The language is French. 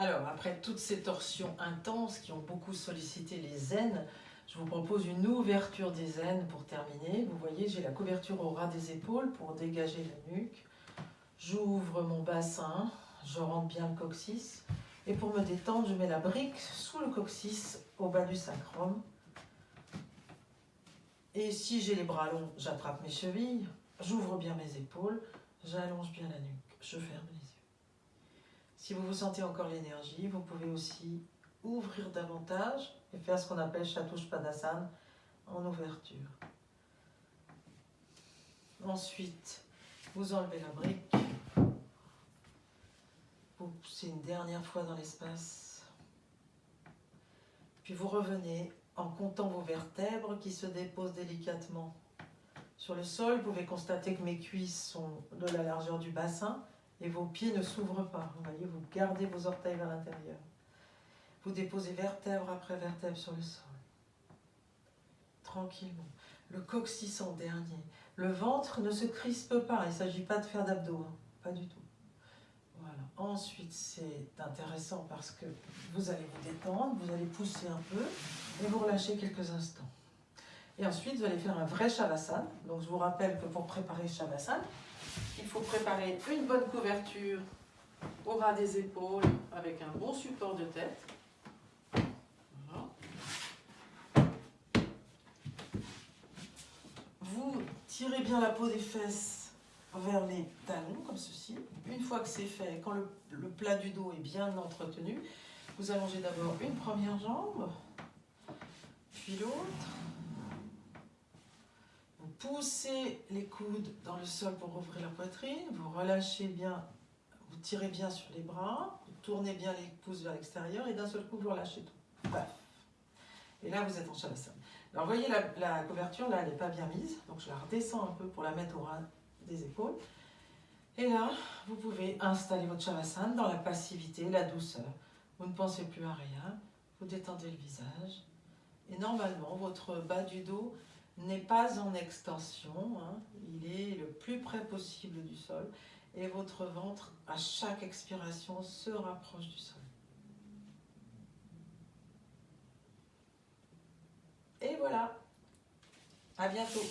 Alors, après toutes ces torsions intenses qui ont beaucoup sollicité les aines, je vous propose une ouverture des aines pour terminer. Vous voyez, j'ai la couverture au ras des épaules pour dégager la nuque. J'ouvre mon bassin, je rentre bien le coccyx. Et pour me détendre, je mets la brique sous le coccyx au bas du sacrum. Et si j'ai les bras longs, j'attrape mes chevilles, j'ouvre bien mes épaules, j'allonge bien la nuque, je ferme les. Si vous vous sentez encore l'énergie, vous pouvez aussi ouvrir davantage et faire ce qu'on appelle Chatouche en ouverture. Ensuite, vous enlevez la brique, vous poussez une dernière fois dans l'espace, puis vous revenez en comptant vos vertèbres qui se déposent délicatement. Sur le sol, vous pouvez constater que mes cuisses sont de la largeur du bassin et vos pieds ne s'ouvrent pas. Vous voyez, vous gardez vos orteils vers l'intérieur. Vous déposez vertèbre après vertèbre sur le sol. Tranquillement. Le coccyx en dernier. Le ventre ne se crispe pas. Il ne s'agit pas de faire d'abdos. Hein. Pas du tout. Voilà. Ensuite, c'est intéressant parce que vous allez vous détendre, vous allez pousser un peu et vous relâchez quelques instants. Et ensuite, vous allez faire un vrai Shavasana. Donc, je vous rappelle que pour préparer Shavasana, il faut préparer une bonne couverture au ras des épaules avec un bon support de tête. Vous tirez bien la peau des fesses vers les talons, comme ceci. Une fois que c'est fait, quand le, le, plat du dos est bien entretenu, vous allongez d'abord une première jambe, puis l'autre. Poussez les coudes dans le sol pour ouvrir la poitrine, vous relâchez bien, vous tirez bien sur les bras, vous tournez bien les pouces vers l'extérieur et d'un seul coup vous relâchez tout. Paf. Et là vous êtes en shavasana. Alors vous voyez la, couverture là elle n'est pas bien mise, donc je la redescends un peu pour la mettre au ras des épaules. Et là vous pouvez installer votre shavasana dans la passivité, la douceur. Vous ne pensez plus à rien, vous détendez le visage. Et normalement votre bas du dos n'est pas en extension, hein. il est le plus près possible du sol et votre ventre à chaque expiration se rapproche du sol. Et voilà, à bientôt